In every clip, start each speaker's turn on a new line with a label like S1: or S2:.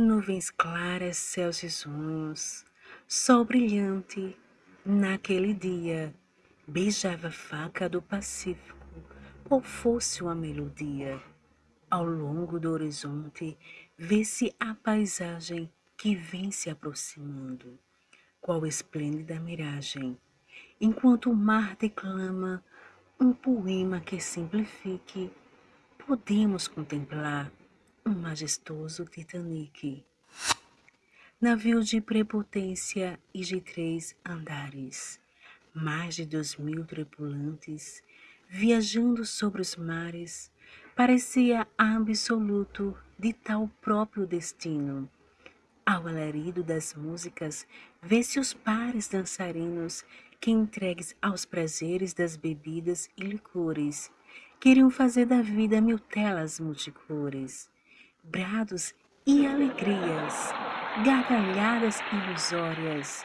S1: Nuvens claras, céus risonhos, sol brilhante, naquele dia, beijava a faca do Pacífico, qual fosse uma melodia. Ao longo do horizonte, vê-se a paisagem que vem se aproximando, qual esplêndida miragem, enquanto o mar declama um poema que simplifique, podemos contemplar um majestoso Titanic. Navio de prepotência e de três andares, mais de dois mil tripulantes, viajando sobre os mares, parecia absoluto de tal próprio destino. Ao alarido das músicas, vê-se os pares dançarinos que, entregues aos prazeres das bebidas e licores, queriam fazer da vida mil telas multicores, brados e alegrias, gargalhadas ilusórias.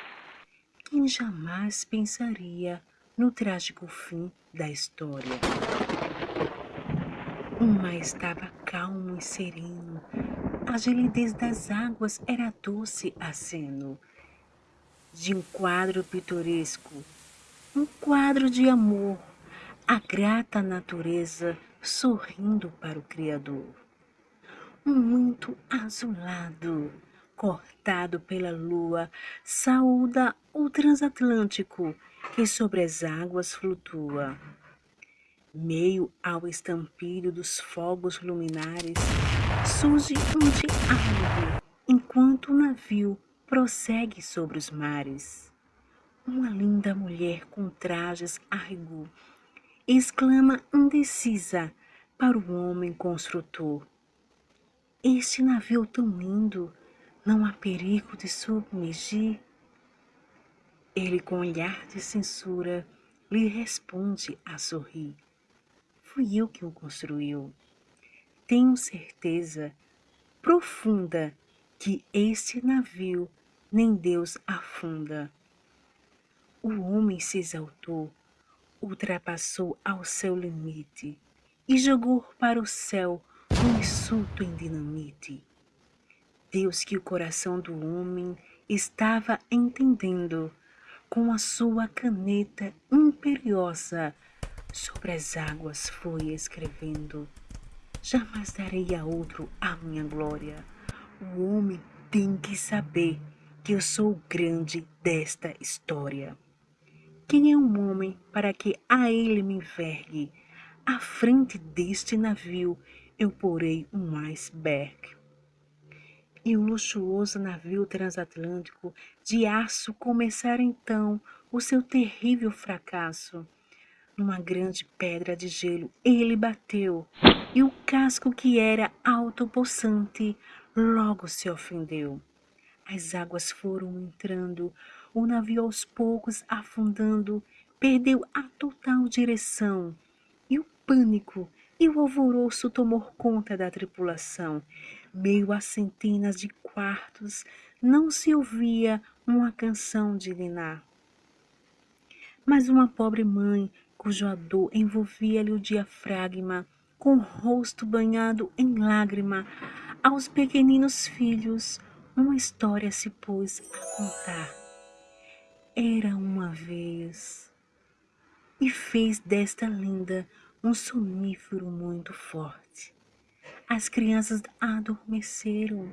S1: Quem jamais pensaria no trágico fim da história? O mar estava calmo e sereno, a gelidez das águas era doce aceno de um quadro pitoresco, um quadro de amor, a grata natureza sorrindo para o Criador. Muito azulado, cortado pela lua, saúda o transatlântico que sobre as águas flutua. Meio ao estampido dos fogos luminares, surge um diálogo, enquanto o navio prossegue sobre os mares. Uma linda mulher com trajes a rigor exclama indecisa para o homem construtor. Este navio tão lindo, não há perigo de submergir? Ele, com olhar de censura, lhe responde a sorrir. Fui eu que o construiu. Tenho certeza profunda que este navio nem Deus afunda. O homem se exaltou, ultrapassou ao seu limite e jogou para o céu um insulto em dinamite. Deus que o coração do homem estava entendendo, com a sua caneta imperiosa sobre as águas foi escrevendo. Jamais darei a outro a minha glória. O homem tem que saber que eu sou o grande desta história. Quem é um homem para que a ele me envergue? À frente deste navio eu porei um iceberg. E o luxuoso navio transatlântico de aço começara então o seu terrível fracasso. Numa grande pedra de gelo ele bateu, e o casco que era alto possante logo se ofendeu. As águas foram entrando, o navio aos poucos afundando, perdeu a total direção. E o pânico e o alvoroço tomou conta da tripulação. Meio a centenas de quartos, não se ouvia uma canção de Linar. Mas uma pobre mãe, cuja dor envolvia-lhe o diafragma, com o rosto banhado em lágrima, aos pequeninos filhos, uma história se pôs a contar. Era uma vez e fez desta linda um sonífero muito forte. As crianças adormeceram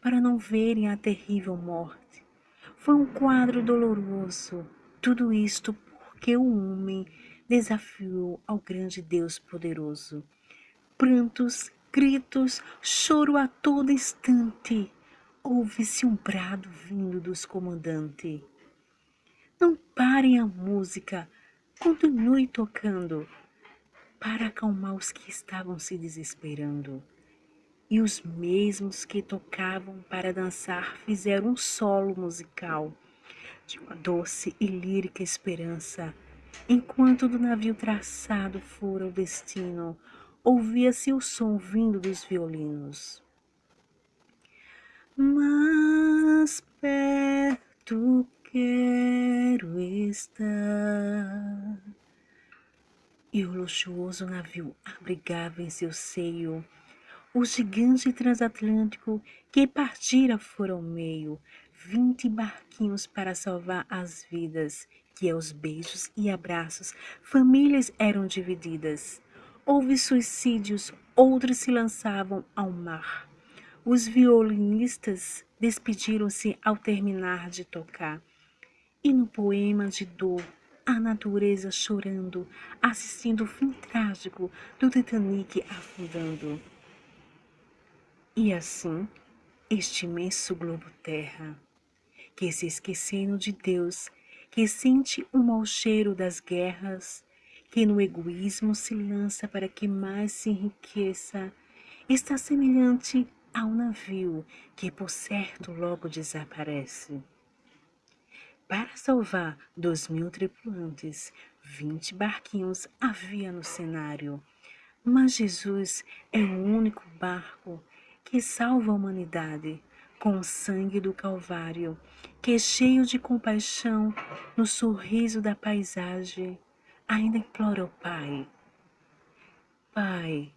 S1: para não verem a terrível morte. Foi um quadro doloroso, tudo isto porque o homem desafiou ao grande Deus poderoso. Prantos, gritos, choro a todo instante ouve-se um brado vindo dos comandantes. Não parem a música, continue tocando, para acalmar os que estavam se desesperando. E os mesmos que tocavam para dançar fizeram um solo musical de uma doce e lírica esperança. Enquanto do navio traçado fora o destino, ouvia-se o som vindo dos violinos mais perto quero estar. E o luxuoso navio abrigava em seu seio o gigante transatlântico que partira fora ao meio, vinte barquinhos para salvar as vidas, que aos beijos e abraços famílias eram divididas. Houve suicídios, outros se lançavam ao mar. Os violinistas despediram-se ao terminar de tocar. E no poema de dor, a natureza chorando, assistindo o fim trágico do Titanic afundando. E assim, este imenso globo terra, que se esquecendo de Deus, que sente o mau cheiro das guerras, que no egoísmo se lança para que mais se enriqueça, está semelhante a um navio que por certo logo desaparece. Para salvar dois mil tripulantes, vinte barquinhos havia no cenário. Mas Jesus é o único barco que salva a humanidade com o sangue do Calvário, que é cheio de compaixão no sorriso da paisagem, ainda implora ao Pai. Pai,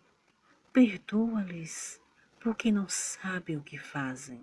S1: perdoa-lhes, porque não sabem o que fazem.